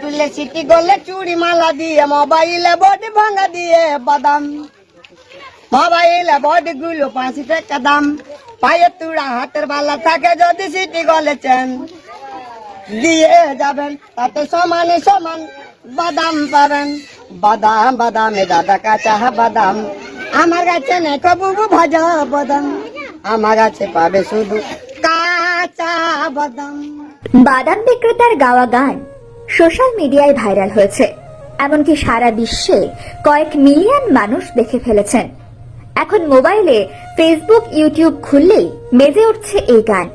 তুললে সিটি করলে চুড়ি মালা দিয়ে, মোবাইলে বডি ভাঙা দিয়ে বাদাম। মোবাইলে বডি গুলো পায়ের তুড়া হাতের বালা থাকে যদি সিটি গলে দিয়ে যাবেন, তাতে সমানে সমান বাদাম পাবেন। বাদাম, বাদামে দাদা কাঁচা বাদাম। আমার কাছে নেই বুবু ভাজা বাদাম। আমার কাছে পাবে শুধু কাঁচা বাদাম। বাদাম বিক্রেতার গাওয়া গান সোশ্যাল মিডিয়ায় ভাইরাল হয়েছে। এমনকি সারা বিশ্বে কয়েক মিলিয়ন মানুষ দেখে ফেলেছেন। এখন মোবাইলে ফেসবুক, ইউটিউব খুললেই মেজে উঠছে এই গান।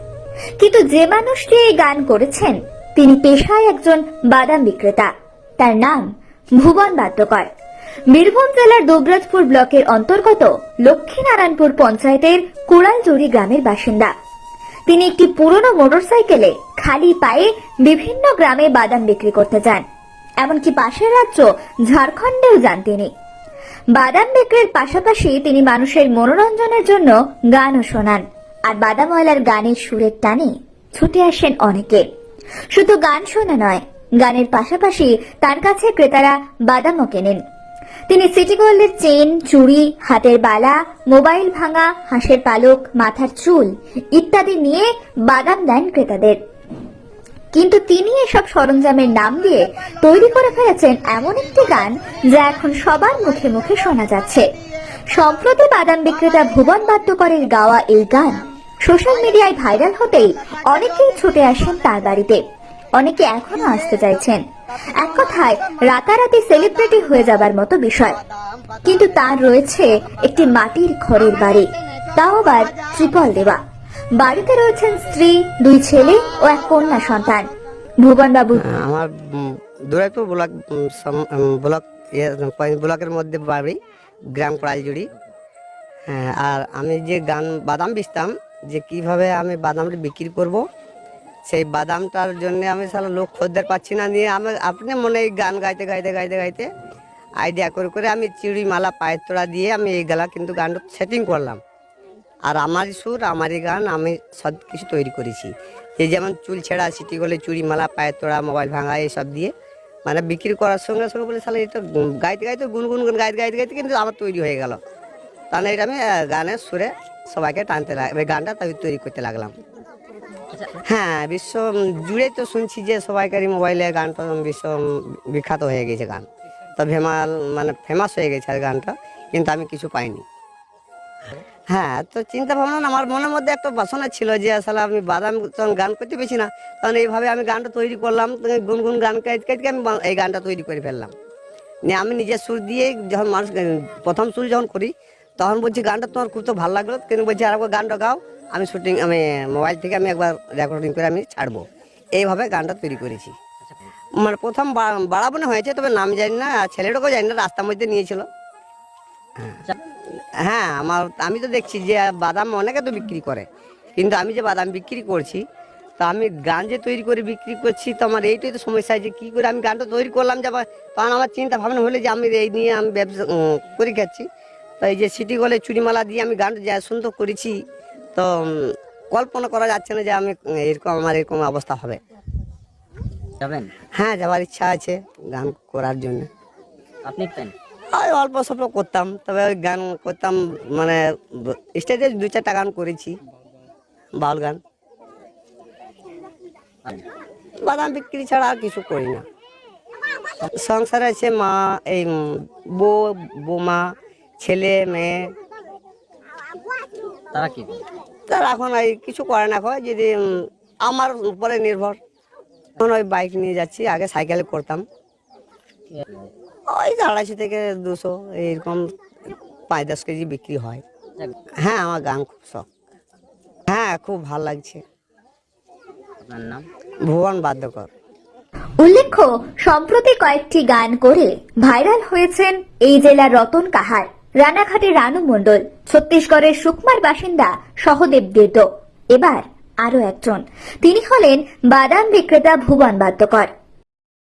কিন্তু যে মানুষটি এই গান করেছেন, তিনি পেশায় একজন বাদাম বিক্রেতা। তার নাম ভুবন বাদ্যকর। বীরভূম জেলার দুবরাজপুর ব্লকের অন্তর্গত লক্ষ্মীনারায়ণপুর পঞ্চায়েতের কুড়ালজুড়ি গ্রামের বাসিন্দা। তিনি একটি পুরনো মোটরসাইকেলে খালি পায়ে বিভিন্ন গ্রামে বাদাম বিক্রি করতে যান। এমনকি পাশের রাজ্য ঝাড়খণ্ডেও যান তিনি। বাদাম বিক্রির পাশাপাশি তিনি মানুষের মনোরঞ্জনের জন্য গানও শোনান। আর বাদাম বাদামওয়ালার গানের সুরের টানে ছুটে আসেন অনেকে। শুধু গান শোনা নয়, গানের পাশাপাশি তার কাছে ক্রেতারা বাদামও কেনেন। তিনি সিটি গোল্ডের চেন চুড়ি, হাতের বালা মোবাইল ভাঙা, হাঁসের পালক, মাথার চুল ইত্যাদি নিয়ে বাদাম দেন ক্রেতাদের। কিন্তু তিনি এসব সরঞ্জামের নাম দিয়ে তৈরি করে ফেলেছেন এমন একটি গান যা এখন সবার মুখে মুখে শোনা যাচ্ছে। সম্প্রতি বাদাম বিক্রেতা ভুবন বাদ্যকরের গাওয়া এই গান সোশ্যাল মিডিয়ায় ভাইরাল হতেই অনেকেই ছুটে আসেন তার বাড়িতে। অনেকে এখনও আসতে চাইছেন। এক কথায় রাতারাতি সেলিব্রিটি হয়ে যাবার মতো বিষয়। কিন্তু তার রয়েছে একটি মাটির ঘরের বাড়ি। তাও আবার ত্রিপল দেওয়া। বাড়িতে রয়েছেন স্ত্রী দুই ছেলে ও এক কন্যা সন্তান। ভুবন বাবু আমার দুরাইপুর ব্লক ব্লক ইয়ে, ব্লকের মধ্যে বাড়ি গ্রাম কড়াইজুড়ি। হ্যাঁ আর আমি যে গান বাদাম বেচতাম যে কীভাবে আমি বাদামটা বিক্রি করব সেই বাদামটার জন্য আমি সারা লোক খদ্দের পাচ্ছি না নিয়ে আমি আপনি মনে এই গান গাইতে গাইতে গাইতে গাইতে আইডিয়া করে করে আমি চিড়ি মালা পায়ের তোড়া দিয়ে আমি এই গলা কিন্তু গানটা সেটিং করলাম। আর আমারই সুর, আমারই গান, আমি সব কিছু তৈরি করেছি। এই যেমন চুল ছেঁড়া, সিটি গলে চুড়ি মালা পায়ের তোড়া, মোবাইল ভাঙা এইসব দিয়ে মানে বিক্রি করার সঙ্গে সঙ্গে বলে তাহলে এটা গাইতে গাইতে গুনগুন গুন, গাইতে গাইতে গাইতে কিন্তু আমার তৈরি হয়ে গেল। তাহলে এটা আমি গানের সুরে সবাইকে টানতে লাগ গানটা তৈরি করতে লাগলাম। হ্যাঁ বিশ্ব জুড়ে তো শুনছি যে সবাইকারই মোবাইলে গানটা বিশ্ব বিখ্যাত হয়ে গেছে গান। তো ফেমাল মানে ফেমাস হয়ে গেছে আর গানটা, কিন্তু আমি কিছু পাইনি। হ্যাঁ তো চিন্তা ভাবনা আমার মনের মধ্যে একটা বাসনা ছিল যে আসলে আমি বাদাম যখন গান করতে পেরেছি না, তখন এইভাবে আমি গানটা তৈরি করলাম গুনগুন গান গাইতে গাইতে আমি এই গানটা তৈরি করে ফেললাম। নিয়ে আমি নিজের সুর দিয়ে যখন মানুষ, প্রথম সুর যখন করি, তখন বলছি, গানটা তোমার খুব তো ভালো লাগল। কিন্তু বলছি, আর একবার গানটা গাও। আমি শুটিং আমি মোবাইল থেকে আমি একবার রেকর্ডিং করে আমি ছাড়বো। এইভাবে গানটা তৈরি করেছি। মানে প্রথম বাড়াবো না হয়েছে, তবে নাম জানি না ছেলেটাকেও জানি না, রাস্তার মধ্যে নিয়েছিল। হ্যাঁ আমার, আমি তো দেখছি যে বাদাম অনেকে তো বিক্রি করে। কিন্তু আমি যে বাদাম বিক্রি করছি, তো আমি গান যে তৈরি করে বিক্রি করছি, তো আমার এইটাই তো সমস্যা যে কী করে আমি গানটা তৈরি করলাম যে তখন আমার চিন্তা ভাবনা হলে যে আমি এই নিয়ে আমি ব্যবসা করে খাচ্ছি। তো এই যে সিটি গলে চুরিমালা দিয়ে আমি গানটা যা সুন্দর করেছি তো কল্পনা করা যাচ্ছে না যে আমি এরকম আমার এরকম অবস্থা হবে। যাবেন? হ্যাঁ যাওয়ার ইচ্ছা আছে গান করার জন্য। আপনি ওই অল্প স্বল্প করতাম তবে ওই গান করতাম মানে স্টেজে দু চারটা গান করেছি বাউল গান। বাদাম বিক্রি ছাড়া আর কিছু করি না। সংসারে আছে মা এই বউ বৌমা ছেলে মেয়ে। তারা কি? তার এখন এই কিছু করে না এখন যদি আমার উপরে নির্ভর। এখন ওই বাইক নিয়ে যাচ্ছি আগে সাইকেলে করতাম। ওই আড়াইশো থেকে দুশো এইরকম পাঁচ দশ কেজি বিক্রি হয়। হ্যাঁ আমার গান খুব শখ। হ্যাঁ খুব ভালো লাগছে। আপনার নাম? ভুবন বাদ্যকর। উল্লেখ্য সম্প্রতি কয়েকটি গান করে ভাইরাল হয়েছেন এই জেলার রতন কাহার। রানাঘাটের রানু মন্ডল ছত্তিশগড়ের সুকমার বাসিন্দা সহদেব দেব এবার আরও একজন। তিনি হলেন বাদাম বিক্রেতা ভুবন বাদ্যকর।